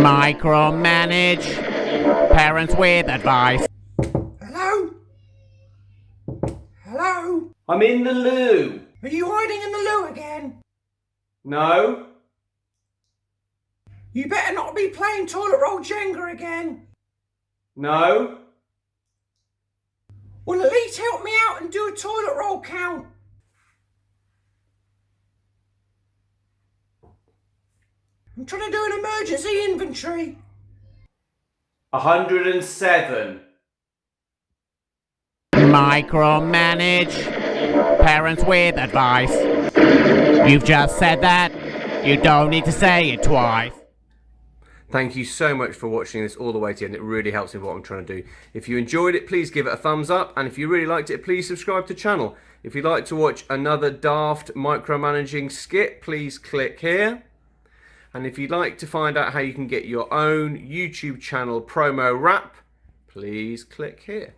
Micromanage. Parents with advice. Hello? Hello? I'm in the loo. Are you hiding in the loo again? No. You better not be playing toilet roll Jenga again. No. Well, at least help me out and do a toilet roll count. I'm trying to do an emergency inventory. 107. Micromanage. Parents with advice. You've just said that. You don't need to say it twice. Thank you so much for watching this all the way to the end. It really helps me what I'm trying to do. If you enjoyed it, please give it a thumbs up. And if you really liked it, please subscribe to the channel. If you'd like to watch another daft micromanaging skit, please click here. And if you'd like to find out how you can get your own YouTube channel promo wrap, please click here.